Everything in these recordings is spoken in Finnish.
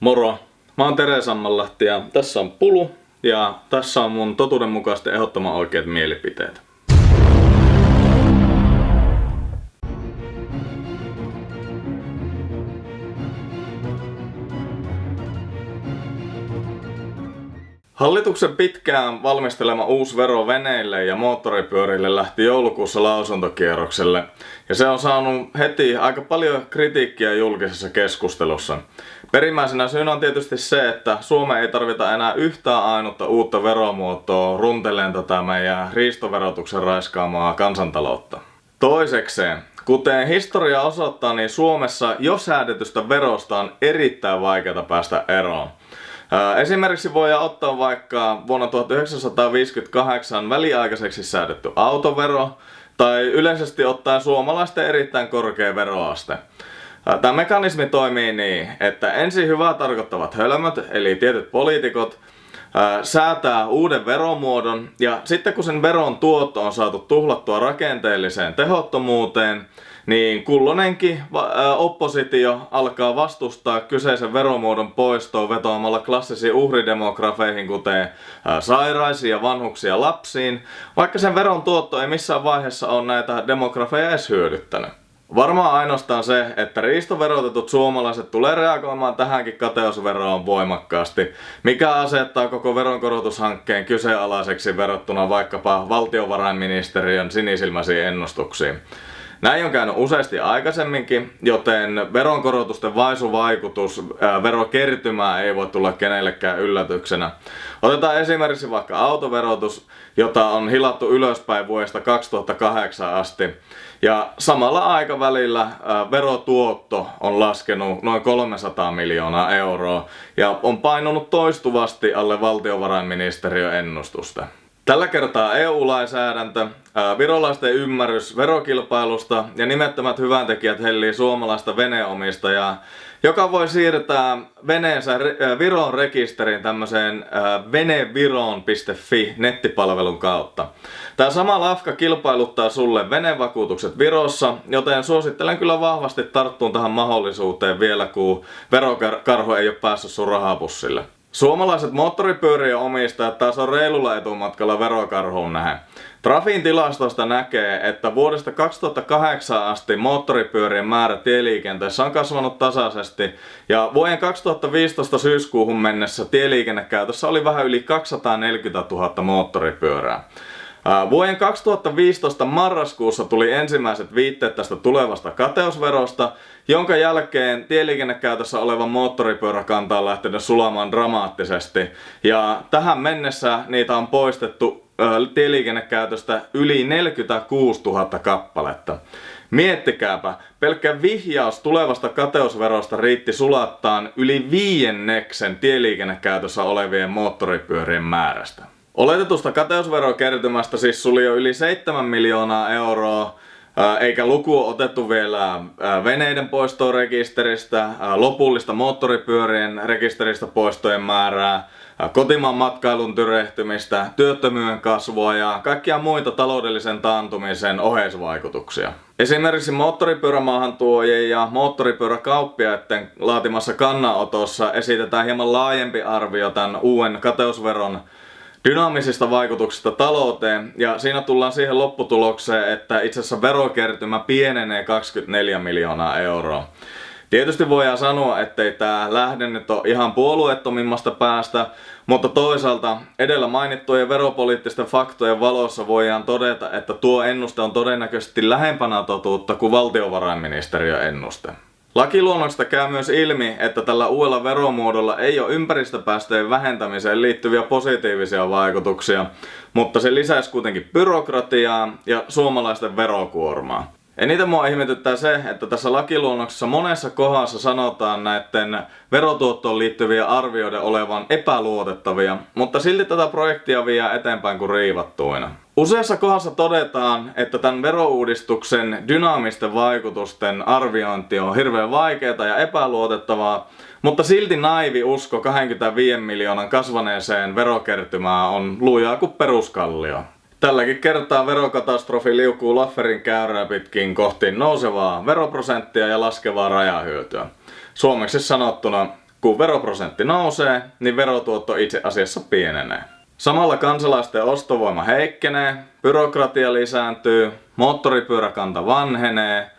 Moro! Mä oon Tere ja tässä on Pulu ja tässä on mun totuudenmukaisesti ehdottoman oikeat mielipiteet. Hallituksen pitkään valmistelema uusi vero veneille ja moottoripyörille lähti joulukuussa lausuntokierrokselle ja se on saanut heti aika paljon kritiikkiä julkisessa keskustelussa. Perimmäisenä syynä on tietysti se, että Suomeen ei tarvita enää yhtään ainutta uutta veromuotoa runteleen tätä meidän riistoverotuksen raiskaamaa kansantaloutta. Toisekseen, kuten historia osoittaa, niin Suomessa jo säädetystä verosta on erittäin vaikeaa päästä eroon. Esimerkiksi voi ottaa vaikka vuonna 1958 väliaikaiseksi säädetty autovero tai yleisesti ottaen suomalaisten erittäin korkea veroaste. Tämä mekanismi toimii niin, että ensin hyvää tarkoittavat hölmöt, eli tietyt poliitikot, säätää uuden veromuodon ja sitten kun sen veron tuotto on saatu tuhlattua rakenteelliseen tehottomuuteen, niin kullonenkin oppositio alkaa vastustaa kyseisen veromuodon poistoa vetoamalla klassisiin uhridemografeihin kuten sairaisiin ja vanhuksia lapsiin, vaikka sen veron tuotto ei missään vaiheessa ole näitä demografeja edes hyödyttänyt. Varmaan ainoastaan se, että riistoverotetut suomalaiset tulee reagoimaan tähänkin kateusveroon voimakkaasti, mikä asettaa koko veronkorotushankkeen kyseenalaiseksi verrattuna vaikkapa valtiovarainministeriön sinisilmäisiin ennustuksiin. Näin on käynyt useasti aikaisemminkin, joten veronkorotusten vaisuvaikutus verokertymää ei voi tulla kenellekään yllätyksenä. Otetaan esimerkiksi vaikka autoverotus, jota on hilattu ylöspäin vuodesta 2008 asti. Ja samalla aikavälillä verotuotto on laskenut noin 300 miljoonaa euroa ja on painunut toistuvasti alle valtiovarainministeriön ennustusta. Tällä kertaa EU-lainsäädäntö, virolaisten ymmärrys verokilpailusta ja nimettömät hyväntekijät hellii suomalaista veneomistajaa, joka voi siirtää veneensä Viron rekisteriin tämmöiseen veneviron.fi nettipalvelun kautta. Tämä sama lafka kilpailuttaa sulle venevakuutukset Virossa, joten suosittelen kyllä vahvasti tarttuun tähän mahdollisuuteen vielä, kun verokarho ei ole päässyt sun rahapussille. Suomalaiset moottoripyörien omistajat taas on reilulla etumatkalla verokarhuun nähen. Trafin tilastosta näkee, että vuodesta 2008 asti moottoripyörien määrä tieliikenteessä on kasvanut tasaisesti ja vuoden 2015 syyskuuhun mennessä tieliikennekäytössä oli vähän yli 240 000 moottoripyörää. Vuoden 2015 marraskuussa tuli ensimmäiset viitteet tästä tulevasta kateusverosta, jonka jälkeen tieliikennekäytössä oleva moottoripyöräkanta on lähtenyt sulamaan dramaattisesti. Ja tähän mennessä niitä on poistettu tieliikennekäytöstä yli 46 000 kappaletta. Miettikääpä, pelkkä vihjaus tulevasta kateusverosta riitti sulattaan yli viienneksen tieliikennekäytössä olevien moottoripyörien määrästä. Oletetusta kateusverokertymästä siis suli jo yli 7 miljoonaa euroa, eikä luku otettu vielä veneiden poistorekisteristä, lopullista moottoripyörien rekisteristä poistojen määrää, kotimaan matkailun tyrehtymistä, työttömyyden kasvua ja kaikkia muita taloudellisen taantumisen oheisvaikutuksia. Esimerkiksi moottoripyörämaahantuojien ja moottoripyöräkauppiaiden laatimassa kannanotossa esitetään hieman laajempi arvio tämän uuden kateusveron dynaamisista vaikutuksista talouteen ja siinä tullaan siihen lopputulokseen, että itse asiassa verokertymä pienenee 24 miljoonaa euroa. Tietysti voidaan sanoa, ettei tämä lähde nyt ole ihan puolueettomimmasta päästä, mutta toisaalta edellä mainittujen veropoliittisten faktojen valossa voidaan todeta, että tuo ennuste on todennäköisesti lähempänä totuutta kuin valtiovarainministeriön ennuste. Lakiluonnoksesta käy myös ilmi, että tällä uudella veromuodolla ei ole ympäristöpäästöjen vähentämiseen liittyviä positiivisia vaikutuksia, mutta se lisäisi kuitenkin byrokratiaa ja suomalaisten verokuormaa. Eniten mua ihmetyttää se, että tässä lakiluonnoksessa monessa kohdassa sanotaan näiden verotuottoon liittyviä arvioiden olevan epäluotettavia, mutta silti tätä projektia vie eteenpäin kuin riivattuina. Useassa kohdassa todetaan, että tämän verouudistuksen dynaamisten vaikutusten arviointi on hirveän vaikeaa ja epäluotettavaa, mutta silti naivi usko 25 miljoonan kasvaneeseen verokertymään on lujaa kuin peruskallio. Tälläkin kertaa verokatastrofi liukuu Lafferin käyrää pitkin kohti nousevaa veroprosenttia ja laskevaa rajahyötyä. Suomeksi sanottuna kun veroprosentti nousee, niin verotuotto itse asiassa pienenee. Samalla kansalaisten ostovoima heikkenee, byrokratia lisääntyy, moottoripyöräkanta vanhenee,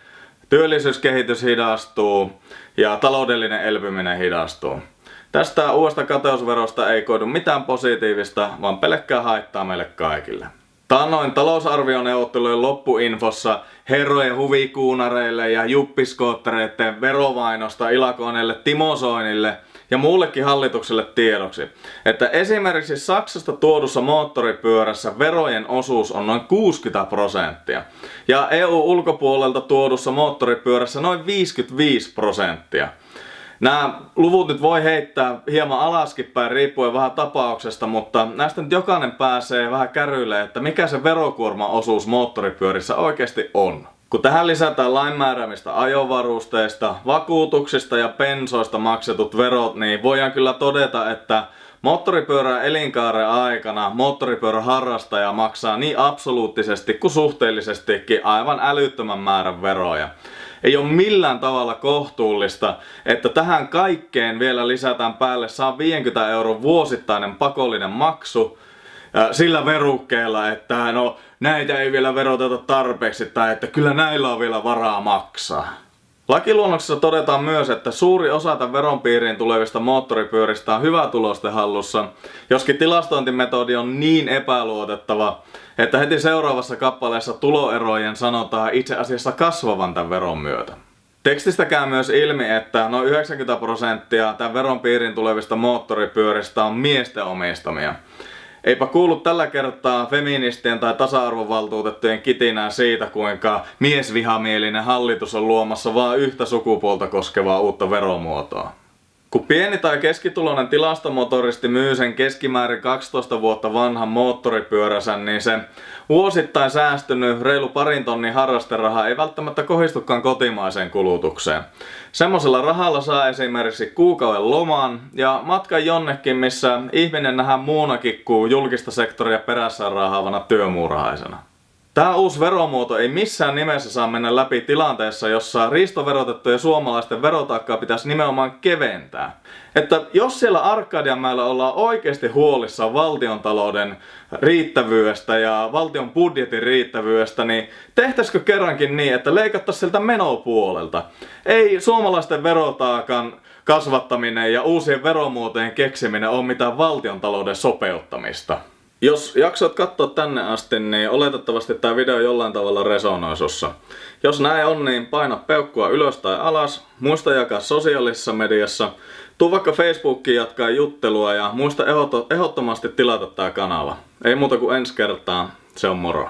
työllisyyskehitys hidastuu ja taloudellinen elpyminen hidastuu. Tästä uudesta kateusverosta ei koidu mitään positiivista, vaan pelkkää haittaa meille kaikille. Taannoin talousarvioneuvottelujen loppuinfossa herrojen huvikuunareille ja juppiskoottereiden verovainosta ilakoineille Timo Soinille ja muullekin hallitukselle tiedoksi, että esimerkiksi Saksasta tuodussa moottoripyörässä verojen osuus on noin 60 prosenttia ja EU-ulkopuolelta tuodussa moottoripyörässä noin 55 prosenttia. Nämä luvut nyt voi heittää hieman alaskin päin riippuen vähän tapauksesta, mutta näistä nyt jokainen pääsee vähän kärryille, että mikä se verokuorma-osuus moottoripyörissä oikeasti on. Kun tähän lisätään lainmääräämistä ajovarusteista, vakuutuksista ja pensoista maksetut verot, niin voidaan kyllä todeta, että moottoripyörän elinkaaren aikana moottoripyörän harrastaja maksaa niin absoluuttisesti kuin suhteellisestikin aivan älyttömän määrän veroja ei ole millään tavalla kohtuullista, että tähän kaikkeen vielä lisätään päälle 150 euron vuosittainen pakollinen maksu sillä verukkeella, että no näitä ei vielä veroteta tarpeeksi tai että kyllä näillä on vielä varaa maksaa. Lakiluonnoksessa todetaan myös, että suuri osa tämän veron piiriin tulevista moottoripyöristä on hyvä tulosten hallussa, joskin tilastointimetodi on niin epäluotettava, että heti seuraavassa kappaleessa tuloerojen sanotaan itse asiassa kasvavan tämän veron myötä. Tekstistä käy myös ilmi, että noin 90 prosenttia tämän veron piiriin tulevista moottoripyöristä on miesten omistamia. Eipä kuulu tällä kertaa feministien tai tasa-arvovaltuutettujen kitinää siitä, kuinka miesvihamielinen hallitus on luomassa vain yhtä sukupuolta koskevaa uutta veromuotoa. Kun pieni tai keskituloinen tilastomotoristi myy sen keskimäärin 12 vuotta vanhan moottoripyöränsä, niin se vuosittain säästynyt reilu parin tonnin harrasteraha ei välttämättä kohdistukaan kotimaiseen kulutukseen. Semmoisella rahalla saa esimerkiksi kuukauden loman ja matkan jonnekin, missä ihminen nähdään muunakin kuin julkista sektoria perässä rahaavana työmuurahaisena. Tämä uusi veromuoto ei missään nimessä saa mennä läpi tilanteessa, jossa riistoverotettujen suomalaisten verotaakkaa pitäisi nimenomaan keventää. Että jos siellä Arkadianmäellä ollaan oikeasti huolissaan valtiontalouden riittävyydestä ja valtion budjetin riittävyydestä, niin tehtäisikö kerrankin niin, että leikattaisiin sieltä menopuolelta? Ei suomalaisten verotaakan kasvattaminen ja uusien veromuotojen keksiminen ole mitään valtiontalouden sopeuttamista. Jos jaksat katsoa tänne asti, niin oletettavasti tämä video jollain tavalla resonoi sussa. Jos näin on, niin paina peukkua ylös tai alas, muista jakaa sosiaalisessa mediassa, tuu vaikka Facebookiin jatkaa juttelua ja muista ehdottomasti tilata tämä kanava. Ei muuta kuin ensi kertaa, se on moro.